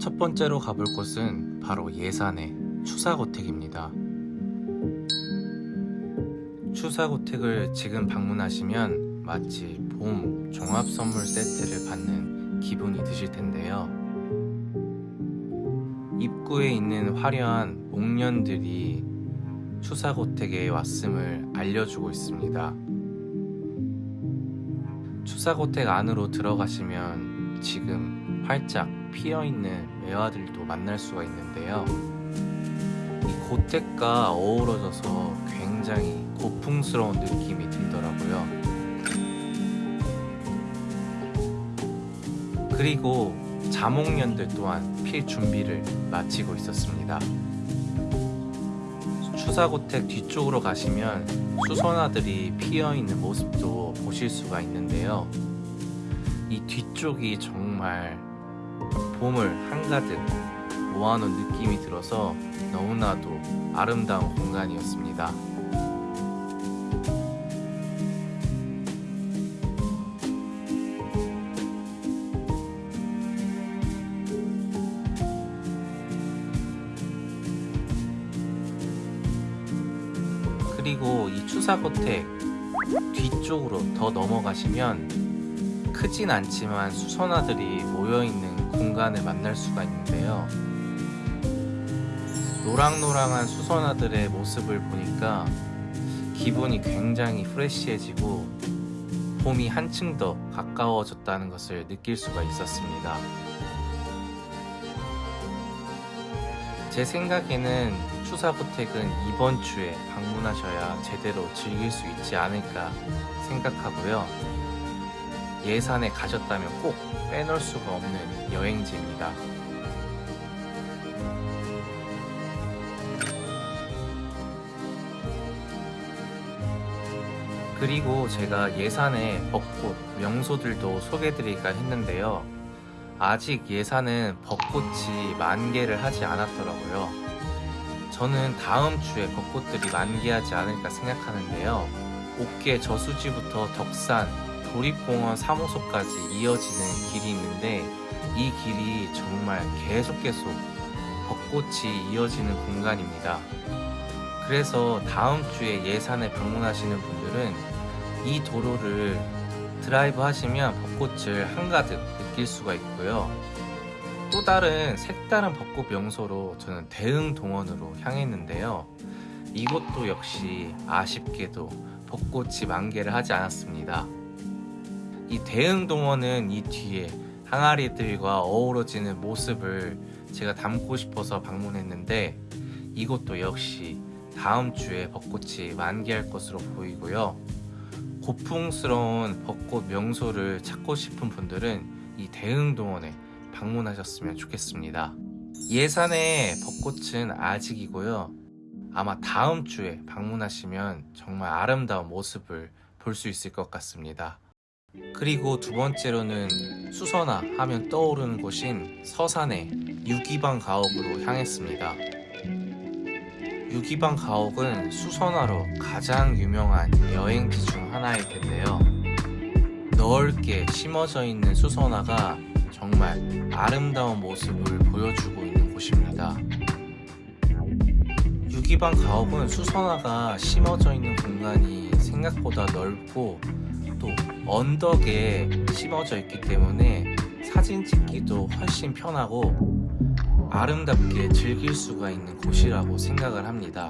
첫 번째로 가볼 곳은 바로 예산의 추사고택입니다. 추사고택을 지금 방문하시면 마치 봄 종합선물 세트를 받는 기분이 드실 텐데요. 입구에 있는 화려한 목련들이 추사고택에 왔음을 알려주고 있습니다. 추사고택 안으로 들어가시면 지금 활짝 피어있는 매화들도 만날 수가 있는데요. 이 고택과 어우러져서 굉장히 고풍스러운 느낌이 들더라고요. 그리고 자목련들 또한 필 준비를 마치고 있었습니다. 추사고택 뒤쪽으로 가시면 수선화들이 피어있는 모습도 보실 수가 있는데요. 이 뒤쪽이 정말 봄을 한가득 모아놓은 느낌이 들어서 너무나도 아름다운 공간이었습니다. 그리고 이 추사고택 뒤쪽으로 더 넘어가시면 크진 않지만 수선화들이 모여있는 공간을 만날 수가 있는데요. 노랑노랑한 수선화들의 모습을 보니까 기분이 굉장히 프레시해지고 봄이 한층 더 가까워졌다는 것을 느낄 수가 있었습니다. 제 생각에는 추사고택은 이번 주에 방문하셔야 제대로 즐길 수 있지 않을까 생각하고요. 예산에 가셨다면 꼭 빼놓을 수가 없는 여행지입니다. 그리고 제가 예산의 벚꽃, 명소들도 소개해드릴까 했는데요. 아직 예산은 벚꽃이 만개를 하지 않았더라고요. 저는 다음 주에 벚꽃들이 만개하지 않을까 생각하는데요. 옥계 저수지부터 덕산, 도립공원 3호소까지 이어지는 길이 있는데 이 길이 정말 계속 계속 벚꽃이 이어지는 공간입니다. 그래서 다음 주에 예산에 방문하시는 분들은 이 도로를 드라이브 하시면 벚꽃을 한가득 느낄 수가 있고요. 또 다른 색다른 벚꽃 명소로 저는 대흥동원으로 향했는데요. 이곳도 역시 아쉽게도 벚꽃이 만개를 하지 않았습니다. 이 대흥 동원은 이 뒤에 항아리들과 어우러지는 모습을 제가 담고 싶어서 방문했는데 이곳도 역시 다음 주에 벚꽃이 만개할 것으로 보이고요. 고풍스러운 벚꽃 명소를 찾고 싶은 분들은 이 대흥동원에 방문하셨으면 좋겠습니다. 예산의 벚꽃은 아직이고요. 아마 다음 주에 방문하시면 정말 아름다운 모습을 볼 수 있을 것 같습니다. 그리고 두 번째로는 수선화 하면 떠오르는 곳인 서산의 유기방 가옥으로 향했습니다. 유기방 가옥은 수선화로 가장 유명한 여행지 중 하나일 텐데요. 넓게 심어져 있는 수선화가 정말 아름다운 모습을 보여주고 있는 곳입니다. 유기방 가옥은 수선화가 심어져 있는 공간이 생각보다 넓고 또 언덕에 심어져 있기 때문에 사진 찍기도 훨씬 편하고 아름답게 즐길 수가 있는 곳이라고 생각을 합니다.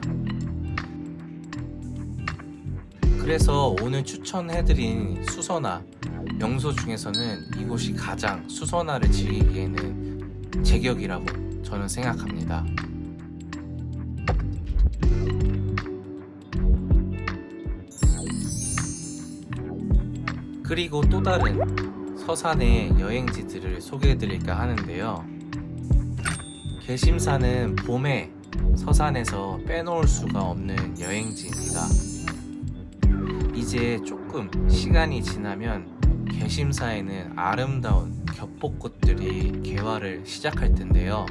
그래서 오늘 추천해드린 수선화 명소 중에서는 이곳이 가장 수선화를 즐기기에는 제격이라고 저는 생각합니다. 그리고 또 다른 서산의 여행지들을 소개해드릴까 하는데요. 개심사는 봄에 서산에서 빼놓을 수가 없는 여행지입니다. 이제 조금 시간이 지나면 개심사에는 아름다운 겹벚꽃들이 개화를 시작할 텐데요.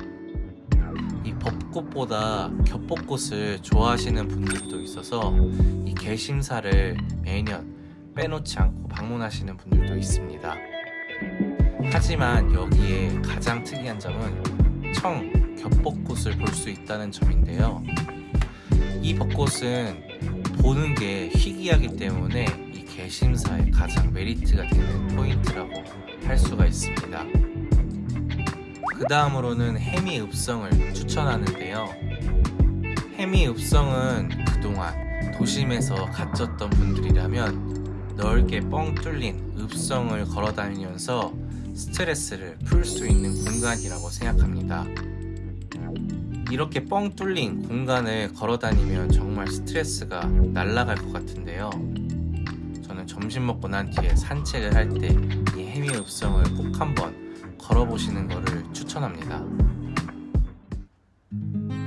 이 벚꽃보다 겹벚꽃을 좋아하시는 분들도 있어서 이 개심사를 매년 빼놓지 않고 방문하시는 분들도 있습니다. 하지만 여기에 가장 특이한 점은 청 겹벚꽃을 볼 수 있다는 점인데요. 이 벚꽃은 보는 게 희귀하기 때문에 이 개심사의 가장 메리트가 되는 포인트라고 할 수가 있습니다. 그 다음으로는 해미 읍성을 추천하는데요. 해미 읍성은 그동안 도심에서 갇혔던 분들이라면 넓게 뻥 뚫린 읍성을 걸어 다니면서 스트레스를 풀 수 있는 공간이라고 생각합니다. 이렇게 뻥 뚫린 공간을 걸어 다니면 정말 스트레스가 날아갈 것 같은데요. 저는 점심 먹고 난 뒤에 산책을 할 때 이 해미 읍성을 꼭 한번 걸어보시는 것을 추천합니다.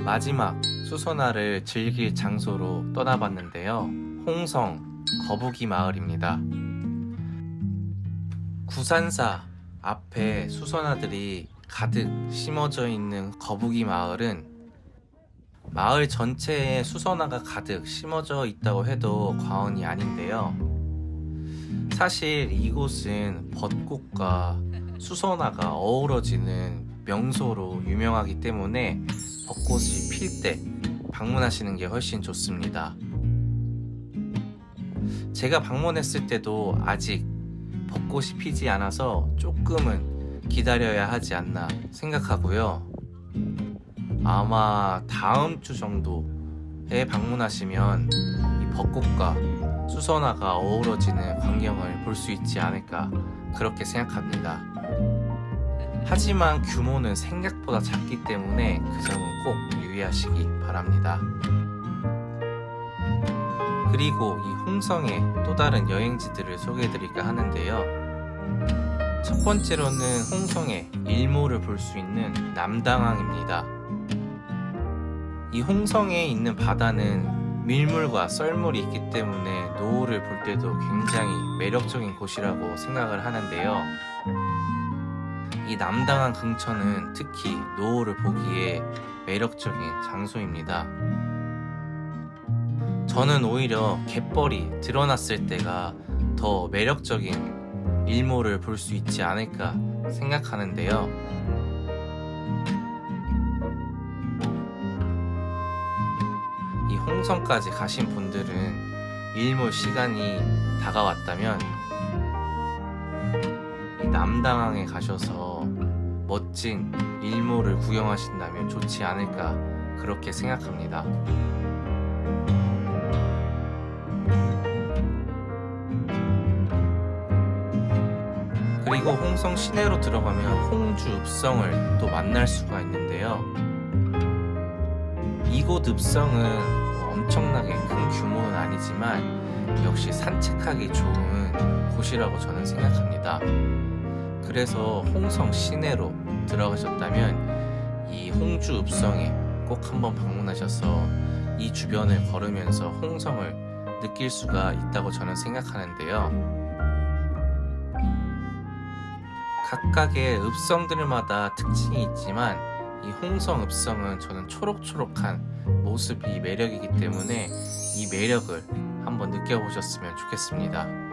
마지막 수선화를 즐길 장소로 떠나봤는데요. 홍성 거북이 마을입니다. 구산사 앞에 수선화들이 가득 심어져 있는 거북이 마을은 마을 전체에 수선화가 가득 심어져 있다고 해도 과언이 아닌데요. 사실 이곳은 벚꽃과 수선화가 어우러지는 명소로 유명하기 때문에 벚꽃이 필 때 방문하시는 게 훨씬 좋습니다. 제가 방문했을 때도 아직 벚꽃이 피지 않아서 조금은 기다려야 하지 않나 생각하고요. 아마 다음 주 정도에 방문하시면 이 벚꽃과 수선화가 어우러지는 광경을 볼 수 있지 않을까 그렇게 생각합니다. 하지만 규모는 생각보다 작기 때문에 그 점은 꼭 유의하시기 바랍니다. 그리고 이 홍성의 또 다른 여행지들을 소개해드릴까 하는데요. 첫 번째로는 홍성의 일몰을 볼 수 있는 남당항입니다. 이 홍성에 있는 바다는 밀물과 썰물이 있기 때문에 노을을 볼 때도 굉장히 매력적인 곳이라고 생각을 하는데요. 이 남당항 근처는 특히 노을을 보기에 매력적인 장소입니다. 저는 오히려 갯벌이 드러났을 때가 더 매력적인 일몰을 볼 수 있지 않을까 생각하는데요. 이 홍성까지 가신 분들은 일몰 시간이 다가왔다면 이 남당항에 가셔서 멋진 일몰을 구경하신다면 좋지 않을까 그렇게 생각합니다. 그리고 홍성 시내로 들어가면 홍주 읍성을 또 만날 수가 있는데요. 이곳 읍성은 엄청나게 큰 규모는 아니지만 역시 산책하기 좋은 곳이라고 저는 생각합니다. 그래서 홍성 시내로 들어가셨다면 이 홍주 읍성에 꼭 한번 방문하셔서 이 주변을 걸으면서 홍성을 느낄 수가 있다고 저는 생각하는데요. 각각의 읍성들마다 특징이 있지만 이 홍성 읍성은 저는 초록초록한 모습이 매력이기 때문에 이 매력을 한번 느껴보셨으면 좋겠습니다.